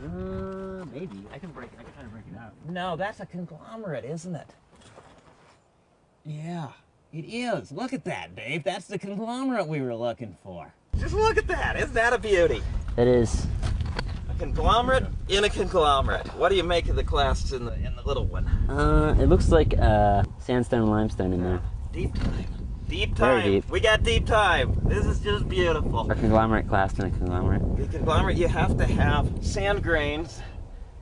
I can break. it. I can try to break it out. No, that's a conglomerate, isn't it? Yeah, it is. Look at that, Dave. That's the conglomerate we were looking for. Just look at that. Isn't that a beauty? It is. A conglomerate in a conglomerate. What do you make of the clasts in the in the little one? Uh, it looks like uh, sandstone and limestone in there. Deep time. Deep Very time. deep. We got deep time. This is just beautiful. A conglomerate clast in a conglomerate. The conglomerate, you have to have sand grains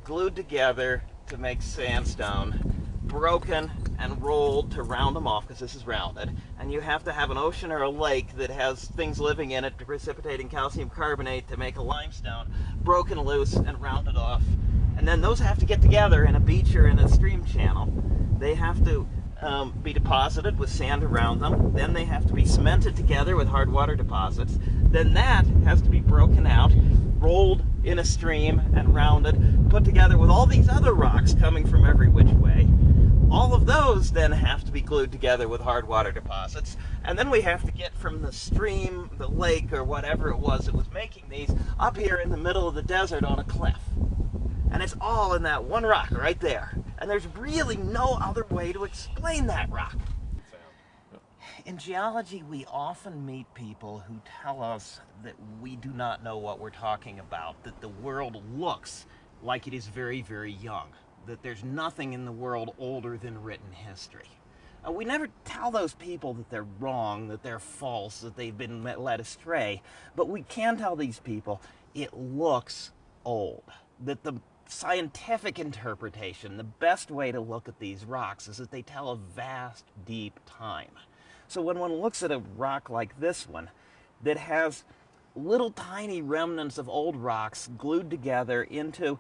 glued together to make sandstone, broken and rolled to round them off because this is rounded. And you have to have an ocean or a lake that has things living in it to precipitating calcium carbonate to make a limestone, broken loose and rounded off. And then those have to get together in a beach or in a stream channel. They have to um, be deposited with sand around them. Then they have to be cemented together with hard water deposits. Then that has to be broken out, rolled in a stream and rounded, put together with all these other rocks coming from every which way. All of those then have to be glued together with hard water deposits. And then we have to get from the stream, the lake, or whatever it was that was making these, up here in the middle of the desert on a cliff. And it's all in that one rock right there. And there's really no other way to explain that rock. In geology, we often meet people who tell us that we do not know what we're talking about, that the world looks like it is very, very young, that there's nothing in the world older than written history. Uh, we never tell those people that they're wrong, that they're false, that they've been led astray, but we can tell these people it looks old, that the scientific interpretation, the best way to look at these rocks is that they tell a vast, deep time. So when one looks at a rock like this one that has little tiny remnants of old rocks glued together into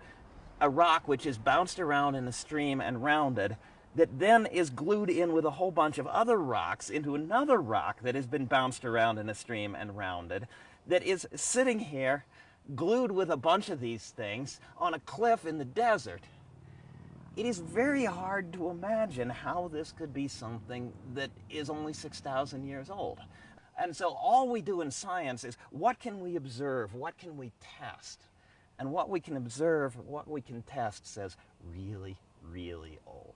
a rock which is bounced around in a stream and rounded, that then is glued in with a whole bunch of other rocks into another rock that has been bounced around in a stream and rounded, that is sitting here glued with a bunch of these things on a cliff in the desert. It is very hard to imagine how this could be something that is only 6,000 years old. And so all we do in science is what can we observe? What can we test? And what we can observe, what we can test says really, really old.